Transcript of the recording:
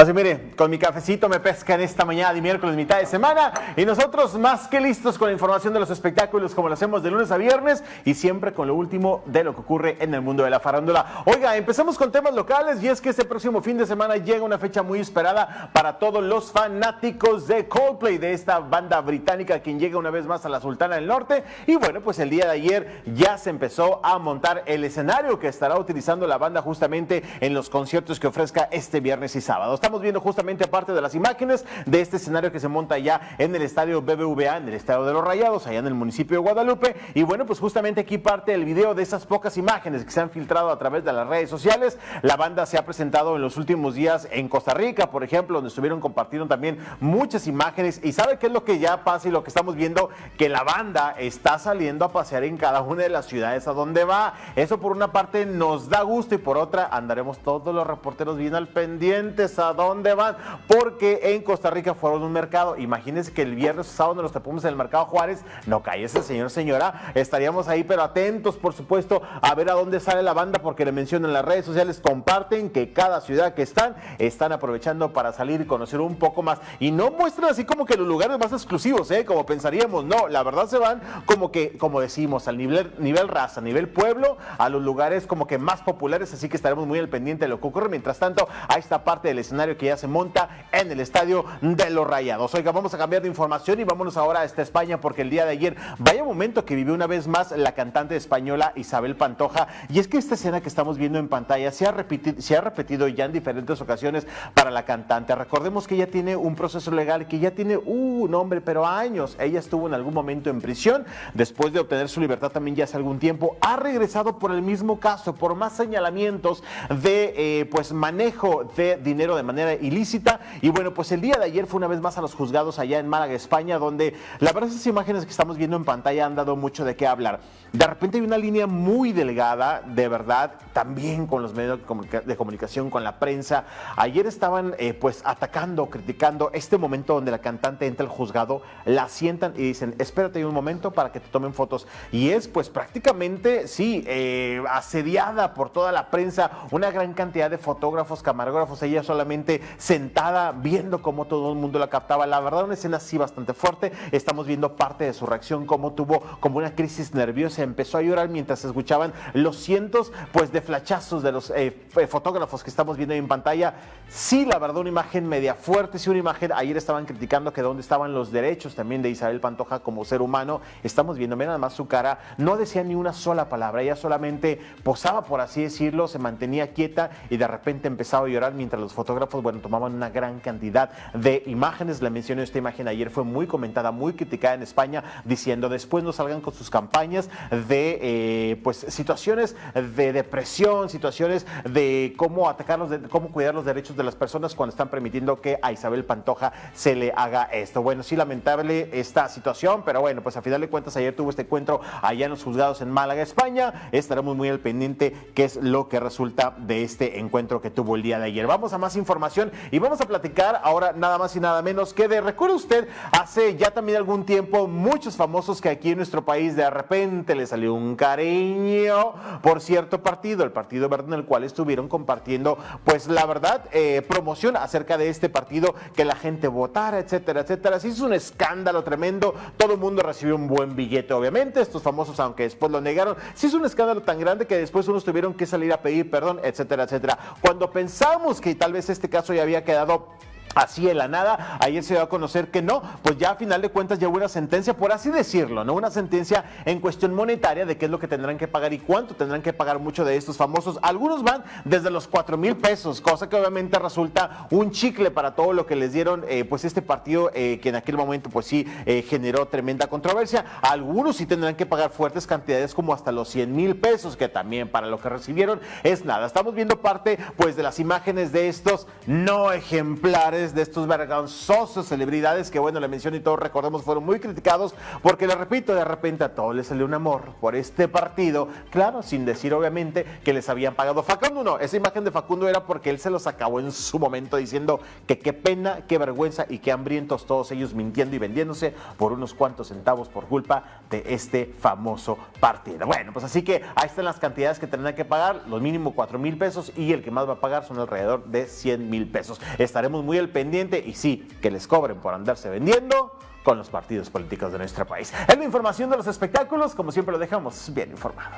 Así mire, con mi cafecito me pesca en esta mañana de miércoles, mitad de semana, y nosotros más que listos con la información de los espectáculos como lo hacemos de lunes a viernes y siempre con lo último de lo que ocurre en el mundo de la farándula. Oiga, empezamos con temas locales y es que este próximo fin de semana llega una fecha muy esperada para todos los fanáticos de Coldplay, de esta banda británica quien llega una vez más a la Sultana del Norte. Y bueno, pues el día de ayer ya se empezó a montar el escenario que estará utilizando la banda justamente en los conciertos que ofrezca este viernes y sábado estamos viendo justamente parte de las imágenes de este escenario que se monta ya en el estadio BBVA, en el estadio de los Rayados, allá en el municipio de Guadalupe. Y bueno, pues justamente aquí parte el video de esas pocas imágenes que se han filtrado a través de las redes sociales. La banda se ha presentado en los últimos días en Costa Rica, por ejemplo, donde estuvieron compartiendo también muchas imágenes. Y sabe qué es lo que ya pasa y lo que estamos viendo, que la banda está saliendo a pasear en cada una de las ciudades a donde va. Eso por una parte nos da gusto y por otra andaremos todos los reporteros bien al pendientes a dónde van, porque en Costa Rica fueron un mercado. Imagínense que el viernes o sábado nos tapamos en el mercado Juárez, no ese señor, señora, estaríamos ahí, pero atentos, por supuesto, a ver a dónde sale la banda, porque le mencionan en las redes sociales, comparten que cada ciudad que están, están aprovechando para salir y conocer un poco más. Y no muestran así como que los lugares más exclusivos, ¿eh? como pensaríamos, no, la verdad se van como que, como decimos, al nivel, nivel raza, nivel pueblo, a los lugares como que más populares, así que estaremos muy al pendiente de lo que ocurre. Mientras tanto, a esta parte del escenario que ya se monta en el estadio de los Rayados. Oiga, vamos a cambiar de información y vámonos ahora a esta España porque el día de ayer, vaya momento que vivió una vez más la cantante española Isabel Pantoja. Y es que esta escena que estamos viendo en pantalla se ha repetido, se ha repetido ya en diferentes ocasiones para la cantante. Recordemos que ella tiene un proceso legal que ya tiene uh, un nombre, pero años. Ella estuvo en algún momento en prisión. Después de obtener su libertad también ya hace algún tiempo, ha regresado por el mismo caso, por más señalamientos de eh, pues manejo de dinero de manera ilícita. Y bueno, pues el día de ayer fue una vez más a los juzgados allá en Málaga, España, donde la verdad esas imágenes que estamos viendo en pantalla han dado mucho de qué hablar. De repente hay una línea muy delgada, de verdad, también con los medios de comunicación, con la prensa. Ayer estaban eh, pues atacando, criticando este momento donde la cantante entra al juzgado, la sientan y dicen, espérate un momento para que te tomen fotos. Y es pues prácticamente, sí, eh, asediada por toda la prensa, una gran cantidad de fotógrafos, camarógrafos, ella solamente sentada viendo cómo todo el mundo la captaba. La verdad, una escena así bastante fuerte. Estamos viendo parte de su reacción, cómo tuvo como una crisis nerviosa, empezó a llorar mientras escuchaban los cientos pues de flachazos de los eh, fotógrafos que estamos viendo en pantalla. Sí, la verdad, una imagen media fuerte, sí, una imagen, ayer estaban criticando que dónde estaban los derechos también de Isabel Pantoja como ser humano. Estamos viendo, nada más su cara, no decía ni una sola palabra, ella solamente posaba, por así decirlo, se mantenía quieta y de repente empezaba a llorar mientras los fotógrafos bueno, tomaban una gran cantidad de imágenes. Le mencioné esta imagen ayer, fue muy comentada, muy criticada en España, diciendo después no salgan con sus campañas de eh, pues situaciones de depresión, situaciones de cómo atacarlos, de cómo cuidar los derechos de las personas cuando están permitiendo que a Isabel Pantoja se le haga esto. Bueno, sí, lamentable esta situación, pero bueno, pues a final de cuentas ayer tuvo este encuentro allá en los juzgados en Málaga, España. Estaremos muy al pendiente qué es lo que resulta de este encuentro que tuvo el día de ayer. Vamos a más información y vamos a platicar ahora nada más y nada menos que de, recuerda usted, hace ya también algún tiempo muchos famosos que aquí en nuestro país de repente le salió un cariño por cierto partido, el Partido Verde en el cual estuvieron compartiendo pues la verdad eh, promoción acerca de este partido, que la gente votara, etcétera, etcétera. Se hizo un escándalo tremendo, todo el mundo recibió un buen billete obviamente, estos famosos aunque después lo negaron, se hizo un escándalo tan grande que después unos tuvieron que salir a pedir perdón, etcétera, etcétera. Cuando pensamos que tal vez este caso caso ya había quedado así en la nada. Ayer se dio a conocer que no, pues ya a final de cuentas ya hubo una sentencia, por así decirlo, ¿no? Una sentencia en cuestión monetaria de qué es lo que tendrán que pagar y cuánto tendrán que pagar muchos de estos famosos. Algunos van desde los 4 mil pesos, cosa que obviamente resulta un chicle para todo lo que les dieron, eh, pues este partido eh, que en aquel momento pues sí eh, generó tremenda controversia. Algunos sí tendrán que pagar fuertes cantidades como hasta los 100 mil pesos, que también para lo que recibieron es nada. Estamos viendo parte pues de las imágenes de estos no ejemplares de estos vergonzosos celebridades que, bueno, la mención y todos recordemos fueron muy criticados porque, le repito, de repente a todos les salió un amor por este partido, claro, sin decir obviamente que les habían pagado. Facundo no, esa imagen de Facundo era porque él se los acabó en su momento diciendo que qué pena, qué vergüenza y qué hambrientos todos ellos mintiendo y vendiéndose por unos cuantos centavos por culpa de este famoso partido. Bueno, pues así que ahí están las cantidades que tendrán que pagar, los mínimo 4 mil pesos y el que más va a pagar son alrededor de 100 mil pesos. Estaremos muy al pendiente y sí, que les cobren por andarse vendiendo con los partidos políticos de nuestro país. Es la información de los espectáculos, como siempre lo dejamos bien informado.